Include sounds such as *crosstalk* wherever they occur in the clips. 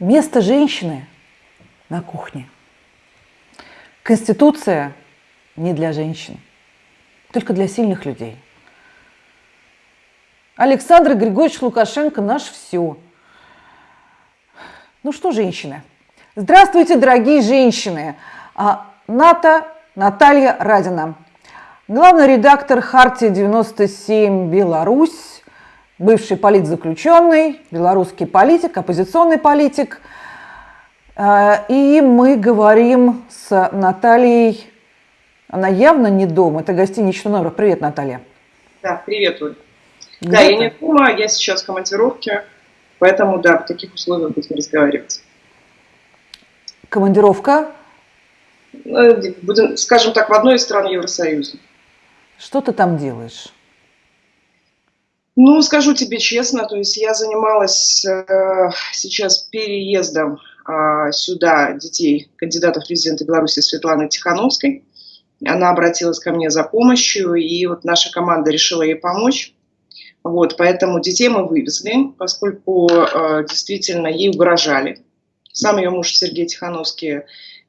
Место женщины на кухне. Конституция не для женщин, только для сильных людей. Александр Григорьевич Лукашенко наш все. Ну что, женщины? Здравствуйте, дорогие женщины! А, Ната Наталья Радина, главный редактор Хартии 97 Беларусь, бывший политзаключенный, белорусский политик, оппозиционный политик. А, и мы говорим с Натальей, она явно не дома, это гостиничный номер. Привет, Наталья. Да, привет, Оль. Да, я не дома, я сейчас в командировке, поэтому, да, в таких условиях будем разговаривать. Командировка? Э, будем, скажем так, в одной из стран Евросоюза. Что ты там делаешь? Ну, скажу тебе честно, то есть я занималась э, сейчас переездом э, сюда детей кандидатов в президенты Беларуси Светланы Тихановской. Она обратилась ко мне за помощью, и вот наша команда решила ей помочь. Вот, поэтому детей мы вывезли, поскольку э, действительно ей угрожали. Сам ее муж Сергей Тихановский,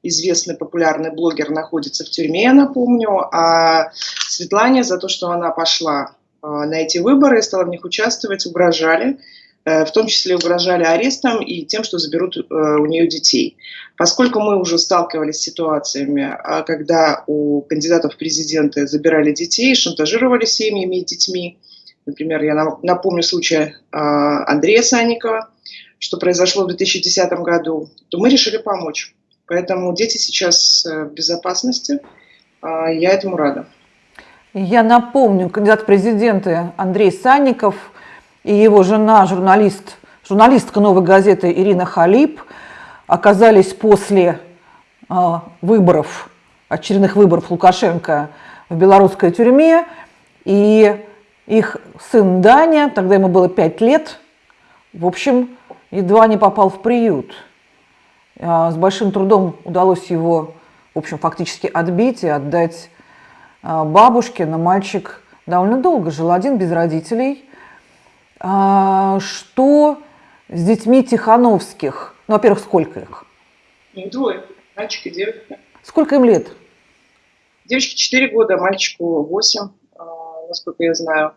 известный популярный блогер, находится в тюрьме, я напомню. А Светлане за то, что она пошла на эти выборы, стала в них участвовать, угрожали, э, в том числе угрожали арестом и тем, что заберут э, у нее детей. Поскольку мы уже сталкивались с ситуациями, а, когда у кандидатов в президенты забирали детей, шантажировали семьями и детьми, например, я напомню случай а, Андрея Санникова, что произошло в 2010 году, то мы решили помочь. Поэтому дети сейчас э, в безопасности, я этому рада. Я напомню, кандидат в президенты Андрей Санников и его жена, журналист, журналистка «Новой газеты» Ирина Халип оказались после э, выборов, очередных выборов Лукашенко в белорусской тюрьме. И их сын Даня, тогда ему было 5 лет, в общем, едва не попал в приют. С большим трудом удалось его, в общем, фактически отбить и отдать а, бабушке, но мальчик довольно долго жил один, без родителей. А, что с детьми Тихановских? Ну, во-первых, сколько их? Двое, мальчик и девочка. Сколько им лет? Девочке 4 года, мальчику 8, а, насколько я знаю.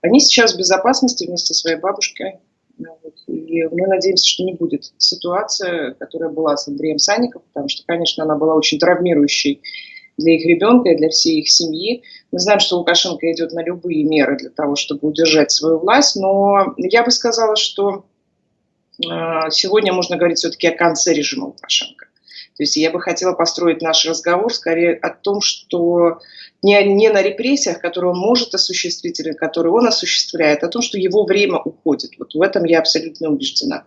Они сейчас в безопасности вместе со своей бабушкой. И мы надеемся, что не будет ситуация, которая была с Андреем Санником, потому что, конечно, она была очень травмирующей для их ребенка и для всей их семьи. Мы знаем, что Лукашенко идет на любые меры для того, чтобы удержать свою власть, но я бы сказала, что э, сегодня можно говорить все-таки о конце режима Лукашенко. То есть я бы хотела построить наш разговор скорее о том, что не, не на репрессиях, которые он может осуществить или которые он осуществляет, а о том, что его время уходит. Вот в этом я абсолютно убеждена.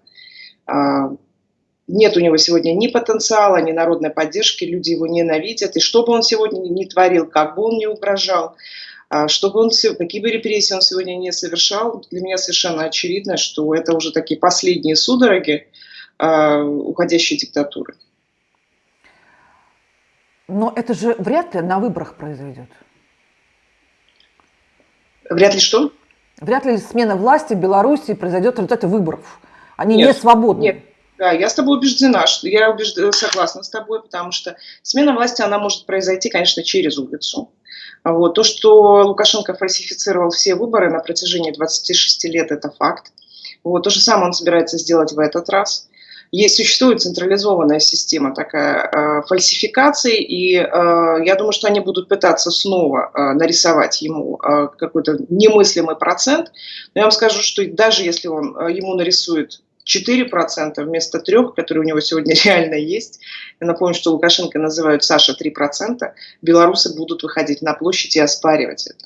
А, нет у него сегодня ни потенциала, ни народной поддержки, люди его ненавидят. И что бы он сегодня ни творил, как бы он ни угрожал, а, чтобы он, какие бы репрессии он сегодня не совершал, для меня совершенно очевидно, что это уже такие последние судороги э, уходящей диктатуры. Но это же вряд ли на выборах произойдет. Вряд ли что? Вряд ли смена власти в Беларуси произойдет в результате выборов. Они нет, не свободны. Нет, да, я с тобой убеждена, что я убежд... согласна с тобой, потому что смена власти, она может произойти, конечно, через улицу. Вот. То, что Лукашенко фальсифицировал все выборы на протяжении 26 лет, это факт. Вот. То же самое он собирается сделать в этот раз. Есть, существует централизованная система такая э, фальсификаций, и э, я думаю, что они будут пытаться снова э, нарисовать ему э, какой-то немыслимый процент. Но я вам скажу, что даже если он э, ему нарисует 4% вместо 3%, которые у него сегодня *laughs* реально есть. Я напомню, что Лукашенко называют Саша 3%. Белорусы будут выходить на площадь и оспаривать это.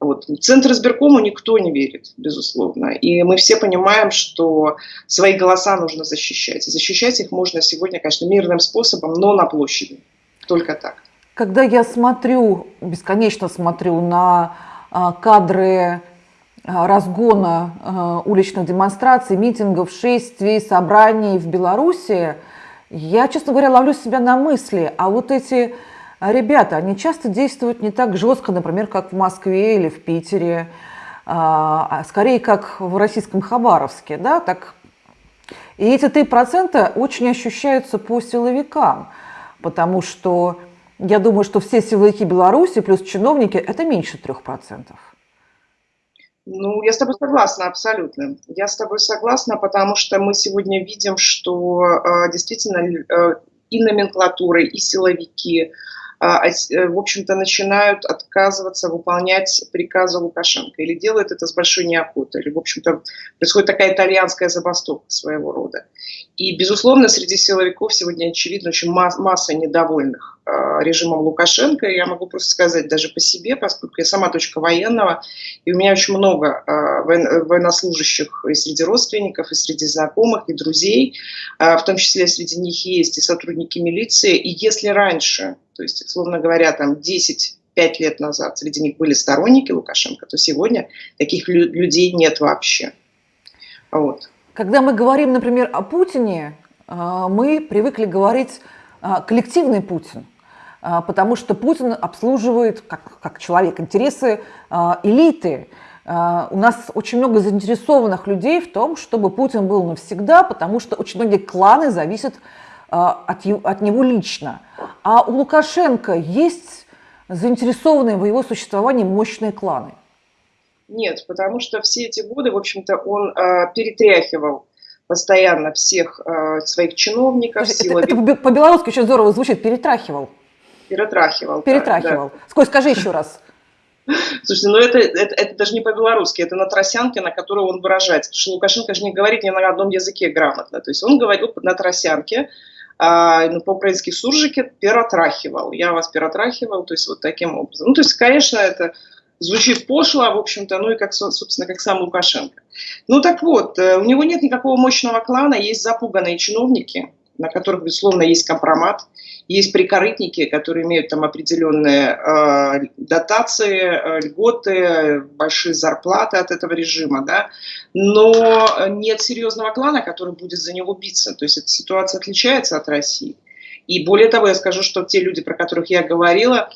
Вот. Центр избиркому никто не верит, безусловно. И мы все понимаем, что свои голоса нужно защищать. И защищать их можно сегодня, конечно, мирным способом, но на площади. Только так. Когда я смотрю, бесконечно смотрю на а, кадры разгона а, уличных демонстраций, митингов, шествий, собраний в Беларуси, я, честно говоря, ловлю себя на мысли, а вот эти ребята, они часто действуют не так жестко, например, как в Москве или в Питере, а скорее как в российском Хабаровске, да, так. И эти 3% очень ощущаются по силовикам, потому что я думаю, что все силовики Беларуси плюс чиновники – это меньше 3%. Ну, я с тобой согласна абсолютно. Я с тобой согласна, потому что мы сегодня видим, что э, действительно э, и номенклатуры, и силовики, а, э, в общем-то, начинают отказываться выполнять приказы Лукашенко или делают это с большой неохотой, или, в общем-то, происходит такая итальянская забастовка своего рода. И, безусловно, среди силовиков сегодня, очевидно, очень масса недовольных режимом Лукашенко. Я могу просто сказать даже по себе, поскольку я сама дочка военного, и у меня очень много а, военнослужащих и среди родственников, и среди знакомых, и друзей, в том числе среди них есть и сотрудники милиции. И если раньше то есть, условно говоря, там 10 5 лет назад среди них были сторонники Лукашенко, то сегодня таких людей нет вообще. Вот. Когда мы говорим, например, о Путине, мы привыкли говорить коллективный Путин, потому что Путин обслуживает, как, как человек, интересы элиты. У нас очень много заинтересованных людей в том, чтобы Путин был навсегда, потому что очень многие кланы зависят от, от него лично. А у Лукашенко есть заинтересованные в его существовании мощные кланы? Нет, потому что все эти годы, в общем-то, он э, перетряхивал постоянно всех э, своих чиновников. Это, это по-белорусски очень здорово звучит, перетрахивал. Перетрахивал. Перетрахивал. Да. Сколько, скажи еще раз. *laughs* Слушайте, ну это, это, это даже не по-белорусски, это на тросянке, на которой он выражается. Потому что Лукашенко же не говорит ни на одном языке грамотно. То есть он говорил на тросянке, а, ну, по-украински суржики перетрахивал. Я вас перетрахивал, то есть вот таким образом. Ну, то есть, конечно, это звучит пошло, в общем-то, ну и как, собственно, как сам Лукашенко. Ну так вот, э, у него нет никакого мощного клана, есть запуганные чиновники, на которых, безусловно, есть компромат. Есть прикорытники, которые имеют там определенные э, дотации, э, льготы, большие зарплаты от этого режима, да, но нет серьезного клана, который будет за него биться. То есть эта ситуация отличается от России. И более того, я скажу, что те люди, про которых я говорила,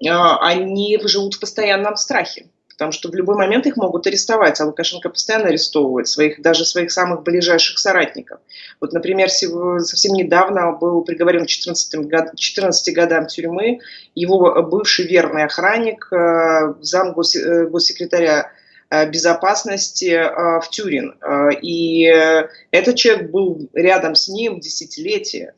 э, они живут в постоянном страхе потому что в любой момент их могут арестовать, а Лукашенко постоянно арестовывает своих, даже своих самых ближайших соратников. Вот, например, совсем недавно был приговорен к 14, год, 14 годам тюрьмы его бывший верный охранник, э, зам э, госсекретаря э, безопасности в Тюрин. И этот человек был рядом с ним десятилетия.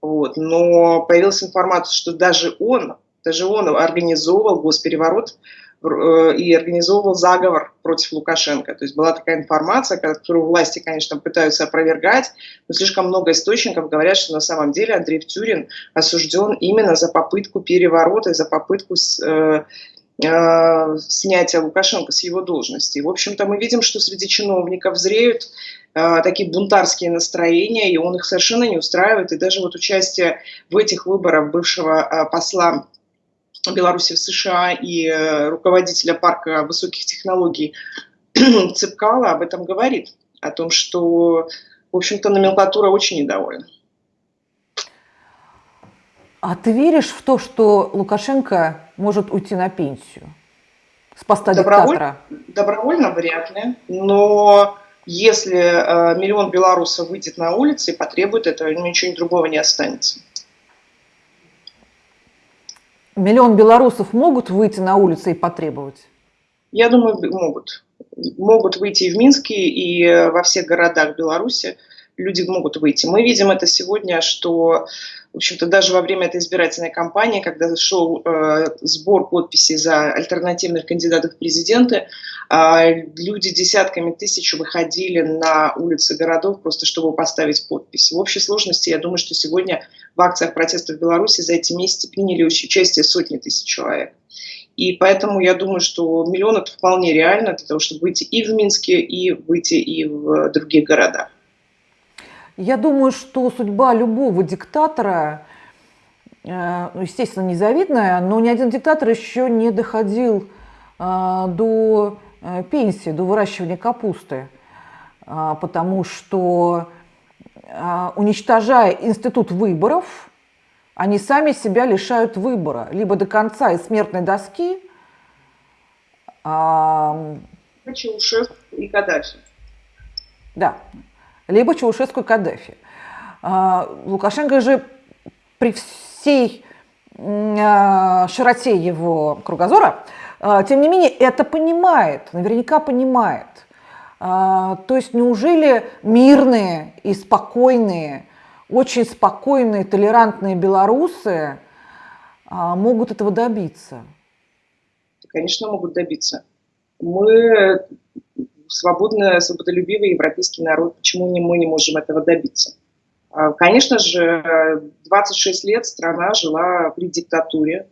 Вот. Но появилась информация, что даже он, даже он организовывал госпереворот Э, и организовывал заговор против Лукашенко. То есть была такая информация, которую власти, конечно, пытаются опровергать, но слишком много источников говорят, что на самом деле Андрей Тюрин осужден именно за попытку переворота, за попытку с, э, э, снятия Лукашенко с его должности. в общем-то, мы видим, что среди чиновников зреют э, такие бунтарские настроения, и он их совершенно не устраивает. И даже вот участие в этих выборах бывшего э, посла Беларуси в США и э, руководителя парка высоких технологий *clears throat* Цепкала об этом говорит, о том, что, в общем-то, номенклатура очень недовольна. А ты веришь в то, что Лукашенко может уйти на пенсию с поста Доброволь... диктатора? Добровольно вряд ли, но если э, миллион белорусов выйдет на улицы и потребует этого, ничего другого не останется миллион белорусов могут выйти на улицы и потребовать? Я думаю, могут. Могут выйти и в Минске, и э, во всех городах Беларуси люди могут выйти. Мы видим это сегодня, что, в общем-то, даже во время этой избирательной кампании, когда шел э, сбор подписей за альтернативных кандидатов в президенты, э, люди десятками тысяч выходили на улицы городов просто чтобы поставить подпись. В общей сложности, я думаю, что сегодня в акциях протеста в Беларуси за эти месяцы приняли участие сотни тысяч человек. И поэтому я думаю, что миллион это вполне реально для того, чтобы выйти и в Минске, и выйти и в других городах. Я думаю, что судьба любого диктатора, э, ну, естественно, незавидная, но ни один диктатор еще не доходил э, до э, пенсии, до выращивания капусты, потому что уничтожая институт выборов, они сами себя лишают выбора, либо до конца и смертной доски. Чаушев и Каддафи. Да, либо Чаушеску и Каддафи. А, Лукашенко же при всей а, широте его кругозора, а, тем не менее, это понимает, наверняка понимает. То есть неужели мирные и спокойные, очень спокойные, толерантные белорусы могут этого добиться? Конечно, могут добиться. Мы свободный, свободолюбивый европейский народ. Почему мы не можем этого добиться? А, конечно же, 26 лет страна жила при диктатуре,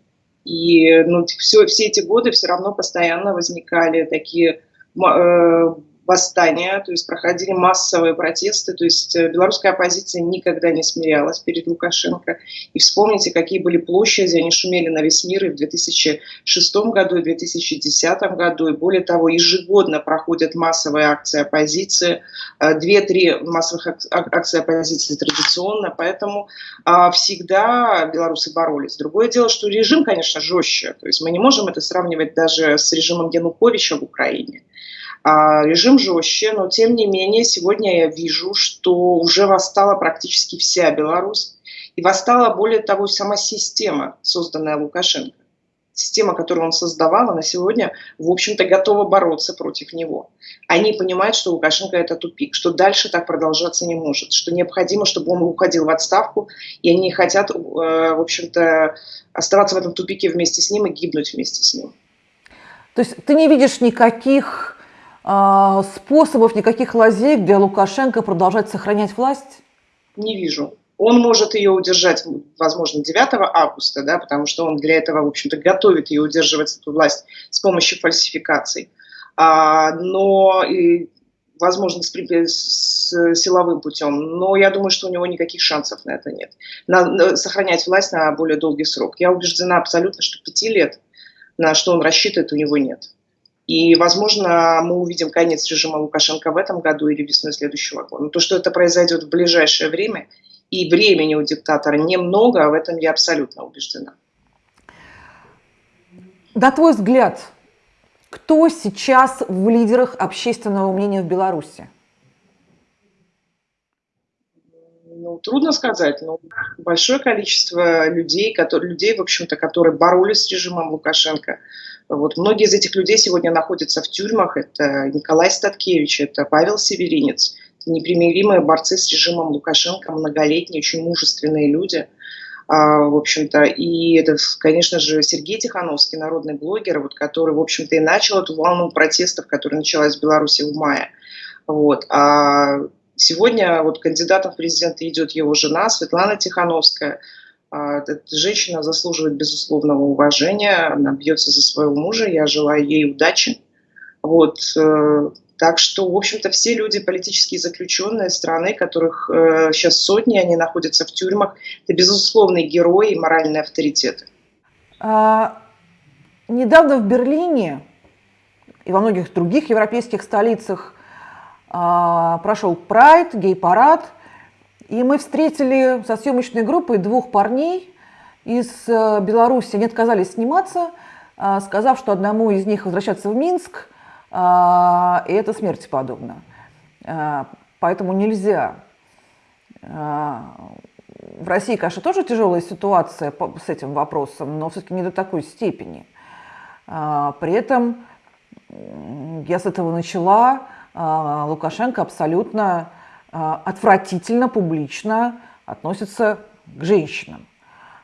и ну, все, все эти годы все равно постоянно возникали такие э, восстания, то есть проходили массовые протесты, то есть э, белорусская оппозиция никогда не смирялась перед Лукашенко. И вспомните, какие были площади, они шумели на весь мир и в 2006 году, и в 2010 году, и более того, ежегодно проходят массовые акции оппозиции, э, две-три массовых акций оппозиции традиционно, поэтому а, всегда белорусы боролись. Другое дело, что режим, конечно, жестче, то есть мы не можем это сравнивать даже с режимом Януковича в Украине. А, режим жестче, но тем не менее сегодня я вижу, что уже восстала практически вся Беларусь. И восстала, более того, сама система, созданная Лукашенко. Система, которую он создавал, она сегодня, в общем-то, готова бороться против него. Они понимают, что Лукашенко – это тупик, что дальше так продолжаться не может, что необходимо, чтобы он уходил в отставку, и они хотят, э, в общем-то, оставаться в этом тупике вместе с ним и гибнуть вместе с ним. То есть ты не видишь никаких способов, никаких лазей для Лукашенко продолжать сохранять власть? Не вижу. Он может ее удержать, возможно, 9 августа, да, потому что он для этого, в общем-то, готовит ее удерживать, эту власть, с помощью фальсификаций. А, но, и, возможно, с, с силовым путем. Но я думаю, что у него никаких шансов на это нет. На, на, сохранять власть на более долгий срок. Я убеждена абсолютно, что пяти лет, на что он рассчитывает, у него нет. И, возможно, мы увидим конец режима Лукашенко в этом году или весной следующего года. Но то, что это произойдет в ближайшее время, и времени у диктатора немного, в этом я абсолютно убеждена. На твой взгляд, кто сейчас в лидерах общественного мнения в Беларуси? Ну, трудно сказать, но большое количество людей, которые, людей, в общем-то, которые боролись с режимом Лукашенко, вот многие из этих людей сегодня находятся в тюрьмах. Это Николай Статкевич, это Павел Северинец. Это непримиримые борцы с режимом Лукашенко, многолетние, очень мужественные люди. А, в общем-то, и это, конечно же, Сергей Тихановский, народный блогер, вот, который, в общем-то, и начал эту волну протестов, которая началась в Беларуси в мае. Вот. А сегодня вот кандидатом в президенты идет его жена Светлана Тихановская – а, эта женщина заслуживает безусловного уважения, она бьется за своего мужа, я желаю ей удачи. Вот, э, так что, в общем-то, все люди, политические заключенные страны, которых э, сейчас сотни, они находятся в тюрьмах, это безусловные герои и моральные авторитеты. А, недавно в Берлине и во многих других европейских столицах прошел прайд, гей-парад – и мы встретили со съемочной группой двух парней из э, Беларуси. Они отказались сниматься, а, сказав, что одному из них возвращаться в Минск, а, и это смерти подобно. А, поэтому нельзя. В России, конечно, тоже тяжелая ситуация с этим вопросом, но все-таки не до такой степени. При этом я с этого начала. Лукашенко абсолютно а, отвратительно публично относится к женщинам.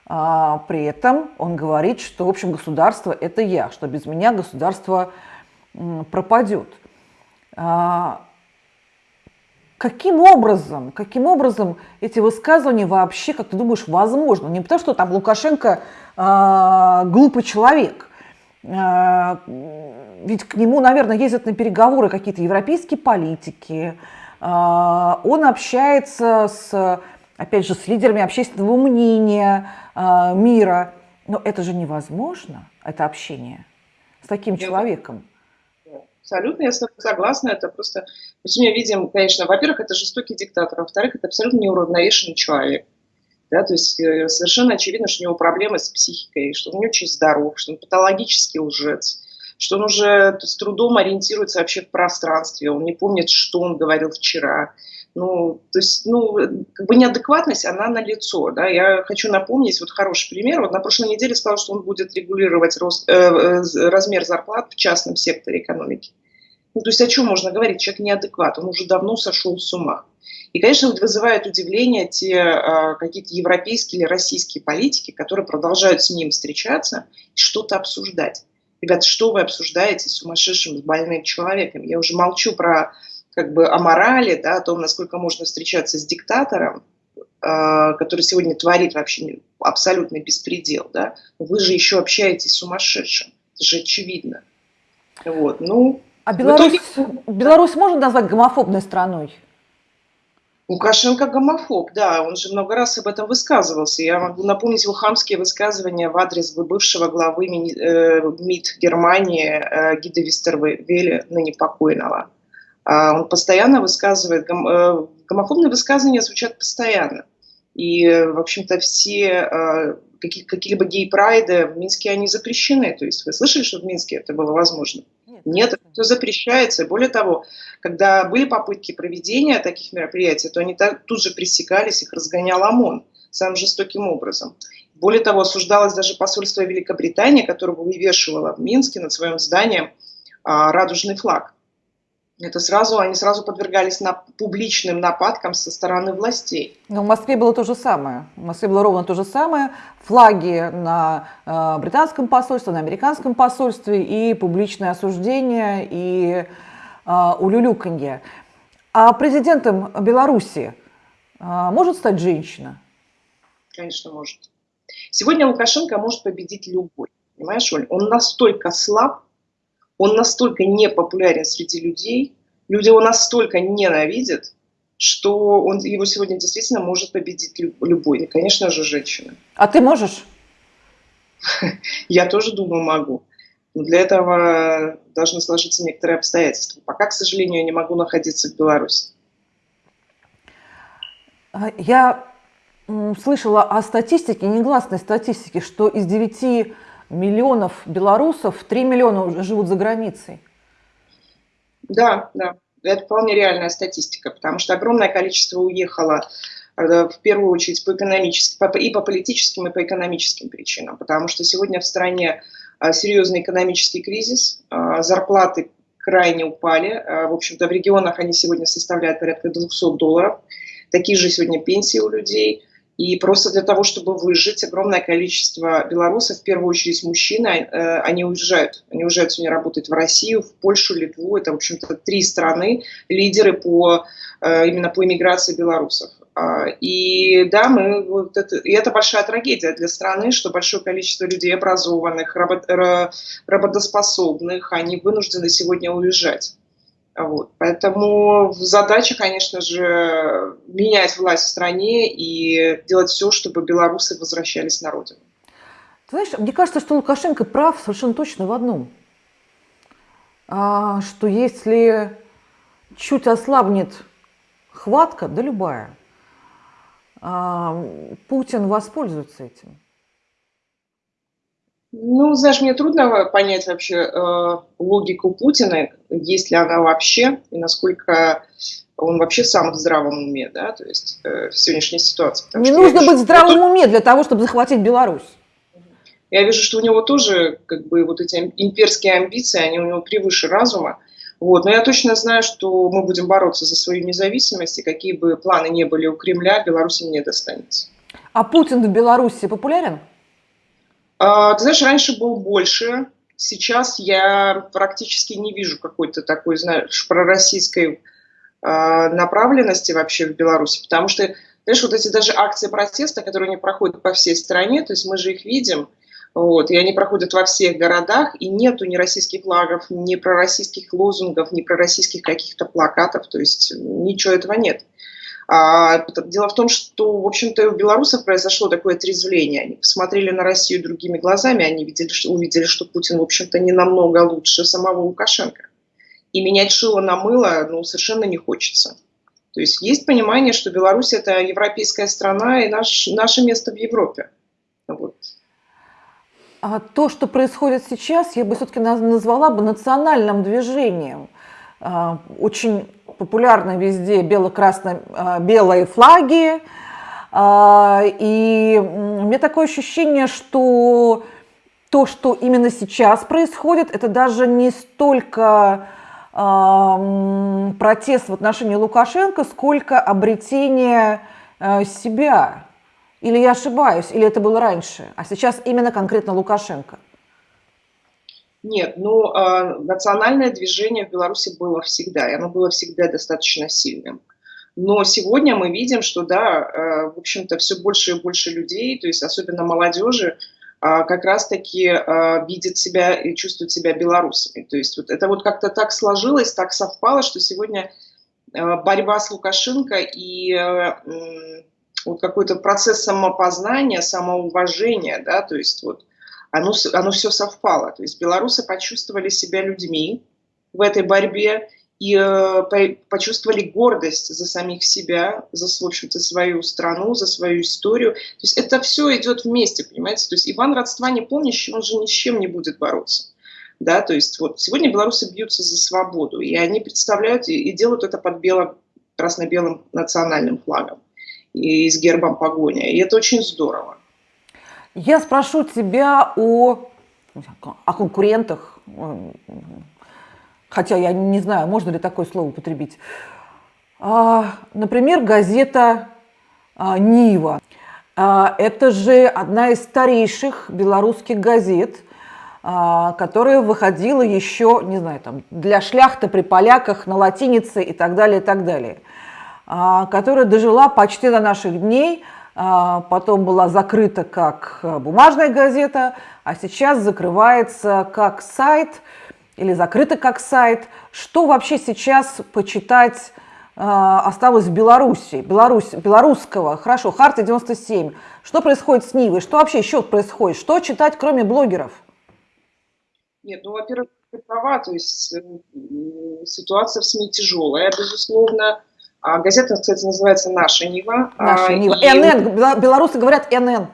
А, при этом он говорит, что, в общем, государство – это я, что без меня государство пропадет. А, каким образом, каким образом эти высказывания вообще, как ты думаешь, возможно? Не потому, что там Лукашенко э, глупый человек, ведь к нему, наверное, ездят на переговоры какие-то европейские политики, а, он общается с, опять же, с лидерами общественного мнения а, мира. Но это же невозможно, это общение с таким человеком. Абсолютно, я согласна. Это просто... Мы видим, конечно, во-первых, это жестокий диктатор, а во-вторых, это абсолютно неуравновешенный человек. Да, то есть э, совершенно очевидно, что у него проблемы с психикой, что он не очень здоров, что он патологический лжец что он уже с трудом ориентируется вообще в пространстве, он не помнит, что он говорил вчера. Ну, то есть, ну, как бы неадекватность, она на лицо, да. Я хочу напомнить, вот хороший пример. Вот на прошлой неделе сказал, что он будет регулировать рост, э, э размер зарплат в частном секторе экономики. Ну, то есть о чем можно говорить? Человек неадекват, он уже давно сошел с ума. И, конечно, вызывает удивление те э, какие-то европейские или российские политики, которые продолжают с ним встречаться и что-то обсуждать. Ребята, что вы обсуждаете с сумасшедшим, с больным человеком? Я уже молчу про как бы о морали, да, о том, насколько можно встречаться с диктатором, э, который сегодня творит вообще абсолютный беспредел, да, вы же еще общаетесь с сумасшедшим, это же очевидно. Вот, ну, а Беларусь, итоге... Беларусь можно назвать гомофобной страной? Лукашенко гомофоб, да, он же много раз об этом высказывался. Я могу напомнить его хамские высказывания в адрес бывшего главы э, МИД Германии э, Гида Вистервеля, ныне покойного. А он постоянно высказывает, э, гомофобные высказывания звучат постоянно. И, в общем-то, все какие-либо гей-прайды в Минске, они запрещены. То есть вы слышали, что в Минске это было возможно? Нет все запрещается. Более того, когда были попытки проведения таких мероприятий, то они тут же пресекались, их разгонял ОМОН самым жестоким образом. Более того, осуждалось даже посольство Великобритании, которое вывешивало в Минске над своим зданием а, радужный флаг это сразу, они сразу подвергались на, публичным нападкам со стороны властей. Но в Москве было то же самое. В Москве было ровно то же самое. Флаги на э, британском посольстве, на американском посольстве и публичное осуждение и э, улюлюканье. А президентом Беларуси э, может стать женщина? Конечно, может. Сегодня Лукашенко может победить любой. Понимаешь, Оль? Он настолько слаб, он настолько не популярен среди людей, люди его настолько ненавидят, что он, его сегодня действительно может победить любой, и, конечно же, женщина. А ты можешь? *laughs* Я тоже думаю, могу. Но для этого должны сложиться некоторые обстоятельства. Пока, к сожалению, я не могу находиться в Беларуси. Я слышала о статистике, негласной статистике, что из девяти миллионов белорусов, 3 миллиона живут за границей. Да, да, это вполне реальная статистика, потому что огромное количество уехало э, в первую очередь по экономическим, и по политическим, и по экономическим причинам, потому что сегодня в стране э, серьезный экономический кризис, э, зарплаты крайне упали, в общем-то в регионах они сегодня составляют порядка 200 долларов, такие же сегодня пенсии у людей – и просто для того, чтобы выжить, огромное количество белорусов, в первую очередь мужчины, э, они уезжают. Они уезжают сегодня работать в Россию, в Польшу, Литву. Это, в общем-то, три страны, лидеры по, э, именно по иммиграции белорусов. А, и да, мы, вот это, и это большая трагедия для страны, что большое количество людей образованных, работ, работоспособных, они вынуждены сегодня уезжать. Вот. Поэтому задача, конечно же, менять власть в стране и делать все, чтобы белорусы возвращались на родину. Знаешь, мне кажется, что Лукашенко прав совершенно точно в одном. А, что если чуть ослабнет хватка, да любая, а, Путин воспользуется этим. Ну, знаешь, мне трудно понять вообще э, логику Путина, есть ли она вообще, и насколько он вообще сам в здравом уме, да, то есть э, в сегодняшней ситуации. Не нужно вижу, быть в здравом что... уме для того, чтобы захватить Беларусь. Я вижу, что у него тоже, как бы, вот эти имперские амбиции, они у него превыше разума. Вот. Но я точно знаю, что мы будем бороться за свою независимость, и какие бы планы не были у Кремля, Беларуси не достанется. А Путин в Беларуси популярен? А, ты знаешь, раньше был больше, сейчас я практически не вижу какой-то такой, знаешь, пророссийской а, направленности вообще в Беларуси, потому что, знаешь, вот эти даже акции протеста, которые не проходят по всей стране, то есть мы же их видим, вот, и они проходят во всех городах, и нету ни российских флагов, ни пророссийских лозунгов, ни пророссийских каких-то плакатов, то есть ничего этого нет. А, дело в том, что, в общем-то, у белорусов произошло такое отрезвление. Они посмотрели на Россию другими глазами, они видели, что, увидели, что Путин, в общем-то, не намного лучше самого Лукашенко. И менять шило на мыло ну, совершенно не хочется. То есть есть понимание, что Беларусь – это европейская страна и наш, наше место в Европе. Вот. А то, что происходит сейчас, я бы все-таки назвала бы национальным движением. А, очень популярны везде бело-красно-белые флаги. А, и у меня такое ощущение, что то, что именно сейчас происходит, это даже не столько протест в отношении Лукашенко, сколько обретение себя или я ошибаюсь, или это было раньше, а сейчас именно конкретно Лукашенко? Нет, ну, э, национальное движение в Беларуси было всегда, и оно было всегда достаточно сильным. Но сегодня мы видим, что, да, э, в общем-то, все больше и больше людей, то есть особенно молодежи, э, как раз-таки э, видят себя и чувствуют себя белорусами. То есть вот это вот как-то так сложилось, так совпало, что сегодня э, борьба с Лукашенко и э, вот какой-то процесс самопознания, самоуважения, да, то есть вот оно, оно все совпало. То есть белорусы почувствовали себя людьми в этой борьбе и э, почувствовали гордость за самих себя, за, в общем-то, свою страну, за свою историю. То есть это все идет вместе, понимаете? То есть Иван родства не помнящий, он же ни с чем не будет бороться. Да, то есть вот сегодня белорусы бьются за свободу, и они представляют и, и делают это под белым, красно-белым национальным флагом и с гербом погоня. И это очень здорово. Я спрошу тебя о, о конкурентах, хотя я не знаю, можно ли такое слово употребить. А, например, газета а, «Нива». А, это же одна из старейших белорусских газет, которая выходила еще, не знаю, там, для шляхты при поляках на латинице и так далее, и так далее. Которая дожила почти до наших дней, потом была закрыта как э, бумажная газета, а сейчас закрывается как сайт или закрыта как сайт. Что вообще сейчас почитать а, осталось в Беларуси, Беларусь, белорусского, хорошо, Харта 97. Что происходит с Нивой? Что вообще еще происходит? Что читать, кроме блогеров? Нет, ну, во-первых, ты права, то есть э, ситуация в СМИ тяжелая, безусловно. А газета, кстати, называется «Наша Нива». «Наша а, Нива». И... НН, белорусы говорят НН.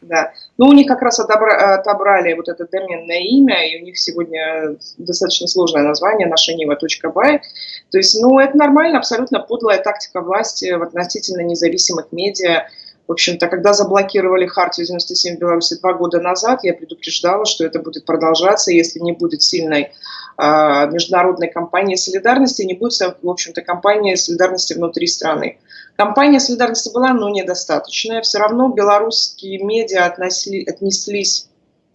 Да. Ну, у них как раз отобра... отобрали вот это доменное имя, и у них сегодня достаточно сложное название «Наша Нива.бай». То есть, ну, это нормально, абсолютно подлая тактика власти в относительно независимых медиа. В общем-то, когда заблокировали Хартию 97 в Беларуси два года назад, я предупреждала, что это будет продолжаться, если не будет сильной э, международной кампании солидарности, не будет, в общем-то, кампании солидарности внутри страны. Кампания солидарности была, но недостаточная. Все равно белорусские медиа относли, отнеслись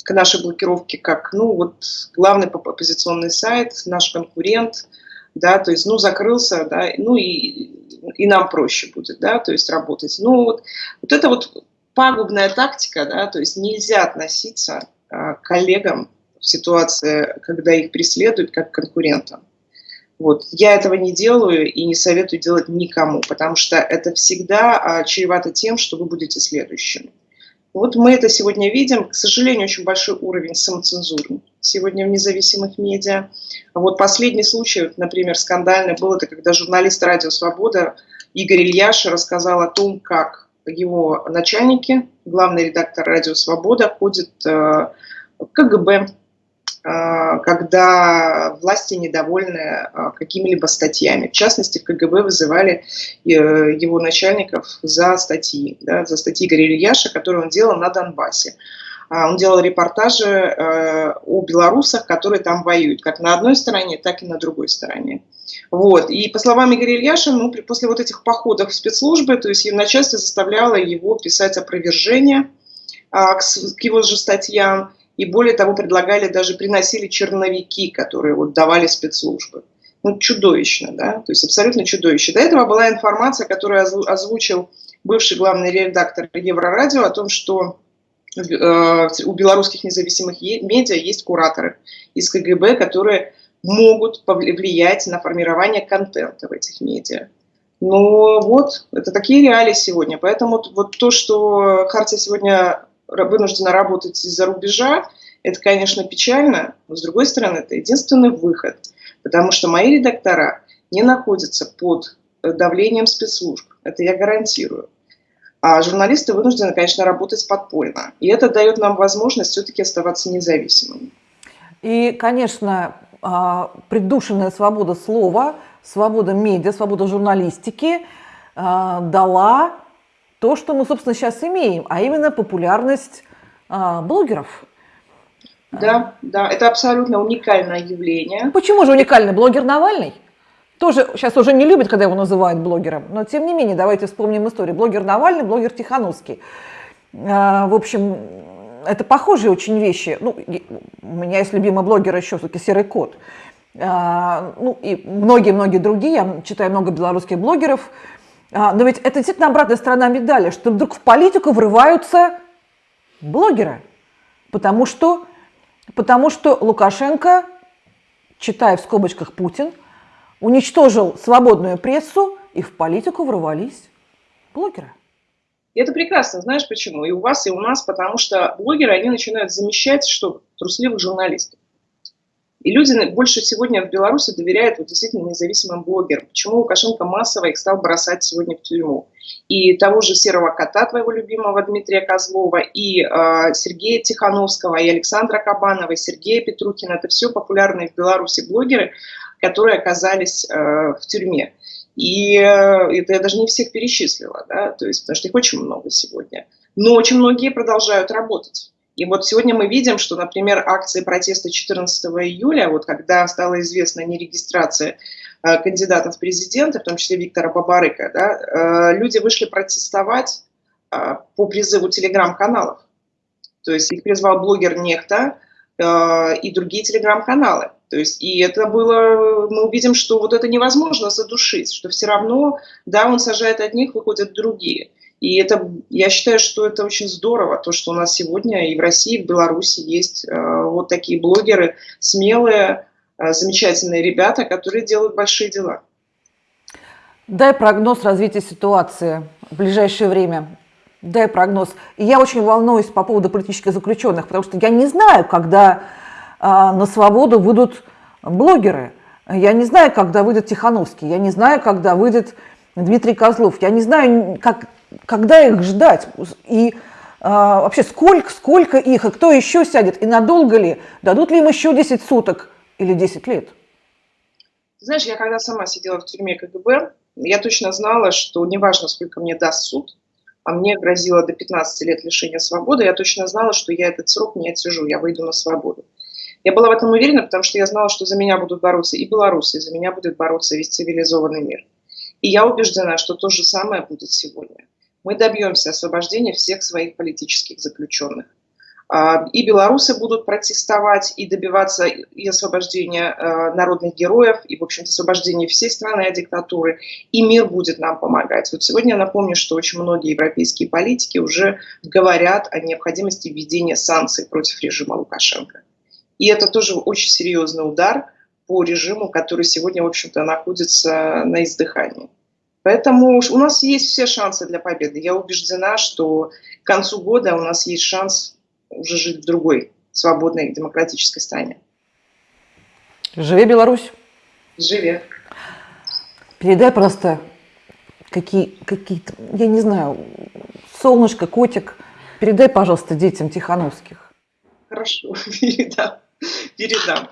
к нашей блокировке как, ну, вот, главный оппозиционный сайт, наш конкурент, да, то есть, ну, закрылся, да, ну, и и нам проще будет, да, то есть работать. Ну, вот, вот это вот пагубная тактика, да, то есть нельзя относиться а, к коллегам в ситуации, когда их преследуют как конкурентам. Вот. Я этого не делаю и не советую делать никому, потому что это всегда а, чревато тем, что вы будете следующим. Вот мы это сегодня видим. К сожалению, очень большой уровень самоцензуры сегодня в независимых медиа. Вот последний случай, например, скандальный был, это когда журналист «Радио Свобода» Игорь Ильяш рассказал о том, как его начальники, главный редактор «Радио Свобода» ходит э, в КГБ, э, когда власти недовольны э, какими-либо статьями. В частности, в КГБ вызывали его начальников за статьи, да, за статьи Игоря Ильяша, которые он делал на Донбассе. А, он делал репортажи э, о белорусах, которые там воюют, как на одной стороне, так и на другой стороне. Вот. И по словам Игоря Ильяша, ну, после вот этих походов в спецслужбы, то есть начальство заставляло его писать опровержение а, к, его же статьям, и более того, предлагали, даже приносили черновики, которые вот давали спецслужбы. Ну, чудовищно, да, то есть абсолютно чудовище. До этого была информация, которую озвучил бывший главный редактор Еврорадио о том, что у белорусских независимых медиа есть кураторы из КГБ, которые могут повлиять на формирование контента в этих медиа. Ну вот, это такие реалии сегодня. Поэтому вот то, что Хартия сегодня вынуждена работать из-за рубежа, это, конечно, печально, но, с другой стороны, это единственный выход, потому что мои редактора не находятся под давлением спецслужб, это я гарантирую. А журналисты вынуждены, конечно, работать подпольно. И это дает нам возможность все-таки оставаться независимыми. И, конечно, а, придушенная свобода слова, свобода медиа, свобода журналистики а, дала то, что мы, собственно, сейчас имеем, а именно популярность а, блогеров. Да, да, это абсолютно уникальное явление. Почему же уникальный блогер Навальный? Тоже сейчас уже не любят, когда его называют блогером, но тем не менее, давайте вспомним историю. Блогер Навальный, блогер Тихановский. В общем, это похожие очень вещи. Ну, у меня есть любимый блогер еще все-таки Серый Кот. А, ну и многие-многие другие, я читаю много белорусских блогеров. А, но ведь это действительно обратная сторона медали, что вдруг в политику врываются блогеры. Потому что, потому что Лукашенко, читая в скобочках Путин, уничтожил свободную прессу, и в политику врывались блогеры. Это прекрасно, знаешь почему? И у вас, и у нас, потому что блогеры, они начинают замещать что? Трусливых журналистов. И люди больше сегодня в Беларуси доверяют вот действительно независимым блогерам. Почему Лукашенко массово их стал бросать сегодня в тюрьму? И того же серого кота твоего любимого Дмитрия Козлова, и э, Сергея Тихановского, и Александра Кабанова, и Сергея Петрукина. Это все популярные в Беларуси блогеры, которые оказались э, в тюрьме. И э, это я даже не всех перечислила, да, то есть, потому что их очень много сегодня. Но очень многие продолжают работать. И вот сегодня мы видим, что, например, акции протеста 14 июля, вот когда стала известна нерегистрация э, кандидатов в президенты, в том числе Виктора Бабарыка, да, э, люди вышли протестовать э, по призыву телеграм-каналов. То есть их призвал блогер Нехта э, и другие телеграм-каналы. То есть, и это было, мы увидим, что вот это невозможно задушить, что все равно, да, он сажает одних, выходят другие. И это, я считаю, что это очень здорово, то, что у нас сегодня и в России, и в Беларуси есть э, вот такие блогеры, смелые, э, замечательные ребята, которые делают большие дела. Дай прогноз развития ситуации в ближайшее время. Дай прогноз. И я очень волнуюсь по поводу политических заключенных, потому что я не знаю, когда на свободу выйдут блогеры. Я не знаю, когда выйдет Тихановский, я не знаю, когда выйдет Дмитрий Козлов, я не знаю, как, когда их ждать. И а, вообще, сколько, сколько их, и кто еще сядет, и надолго ли, дадут ли им еще 10 суток или 10 лет? Знаешь, я когда сама сидела в тюрьме КГБ, я точно знала, что неважно, сколько мне даст суд, а мне грозило до 15 лет лишения свободы, я точно знала, что я этот срок не отсижу, я выйду на свободу. Я была в этом уверена, потому что я знала, что за меня будут бороться и белорусы, и за меня будет бороться весь цивилизованный мир. И я убеждена, что то же самое будет сегодня. Мы добьемся освобождения всех своих политических заключенных. А, и белорусы будут протестовать и добиваться и освобождения а, народных героев, и, в общем-то, освобождения всей страны от диктатуры. И мир будет нам помогать. Вот сегодня я напомню, что очень многие европейские политики уже говорят о необходимости введения санкций против режима Лукашенко. И это тоже очень серьезный удар по режиму, который сегодня, в общем-то, находится на издыхании. Поэтому у нас есть все шансы для победы. Я убеждена, что к концу года у нас есть шанс уже жить в другой свободной демократической стране. Живи Беларусь! Живи! Передай просто какие, какие-то, я не знаю, солнышко, котик, передай, пожалуйста, детям Тихановских. Хорошо, *laughs* передам передам.